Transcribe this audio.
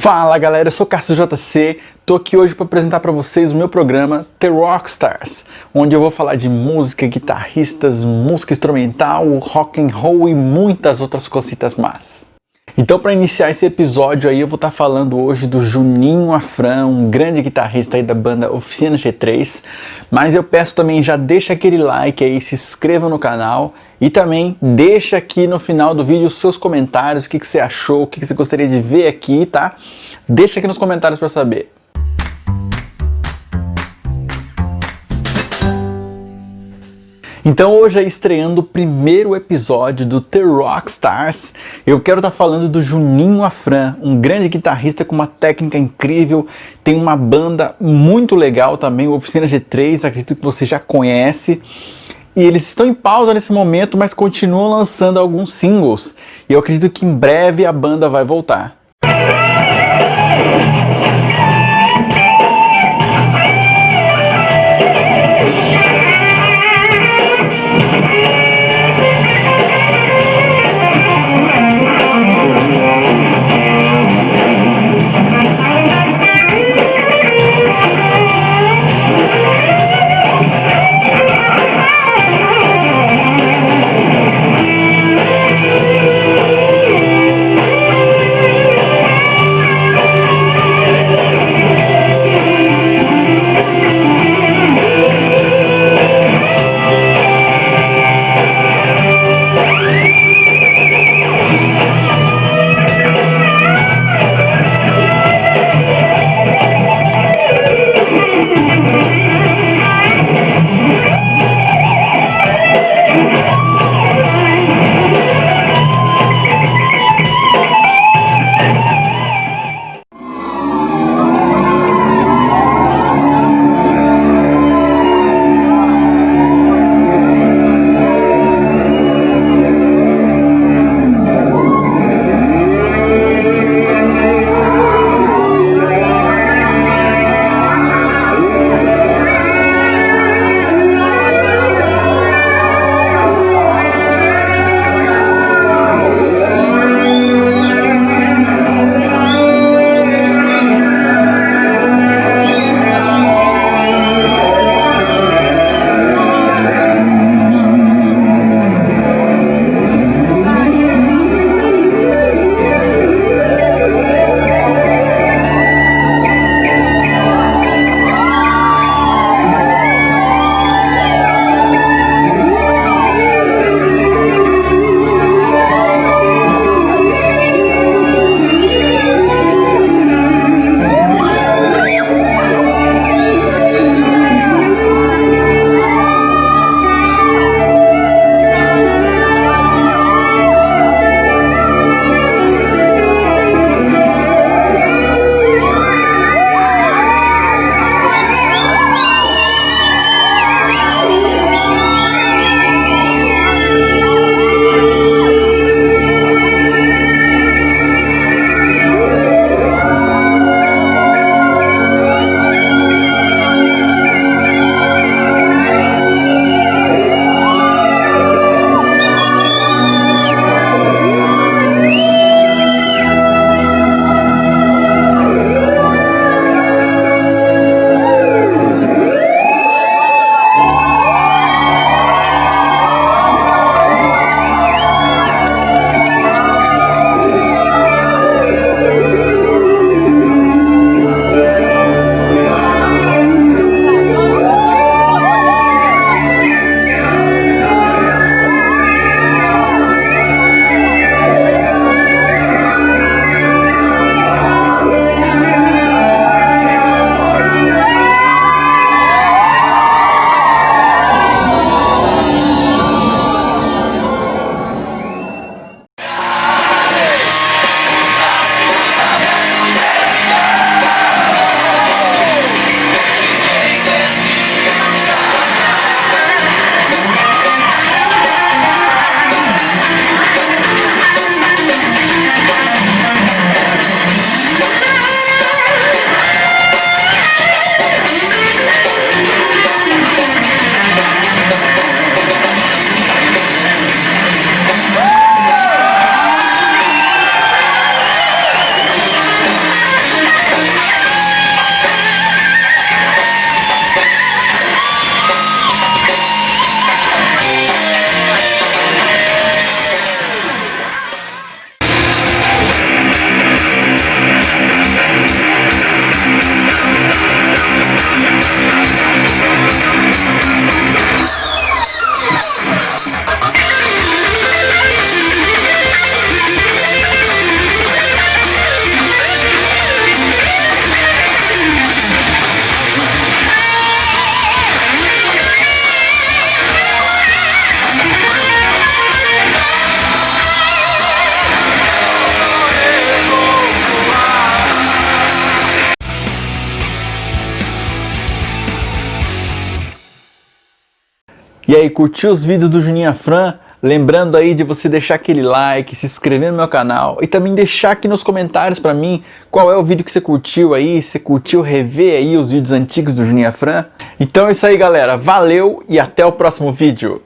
Fala galera, eu sou Cássio JC, tô aqui hoje para apresentar para vocês o meu programa The Rockstars, onde eu vou falar de música, guitarristas, música instrumental, rock and roll e muitas outras cositas más. Então para iniciar esse episódio aí eu vou estar tá falando hoje do Juninho Afran, um grande guitarrista aí da banda Oficina G3, mas eu peço também já deixa aquele like aí, se inscreva no canal e também deixa aqui no final do vídeo os seus comentários, o que, que você achou, o que, que você gostaria de ver aqui, tá? Deixa aqui nos comentários para saber. Então hoje é estreando o primeiro episódio do The Rockstars. Eu quero estar tá falando do Juninho Afran, um grande guitarrista com uma técnica incrível, tem uma banda muito legal também, Oficina G3, acredito que você já conhece. E eles estão em pausa nesse momento, mas continuam lançando alguns singles. E eu acredito que em breve a banda vai voltar. E aí, curtiu os vídeos do Juninho Afran? Lembrando aí de você deixar aquele like, se inscrever no meu canal e também deixar aqui nos comentários para mim qual é o vídeo que você curtiu aí, se curtiu rever aí os vídeos antigos do Juninho Afran. Então é isso aí galera, valeu e até o próximo vídeo.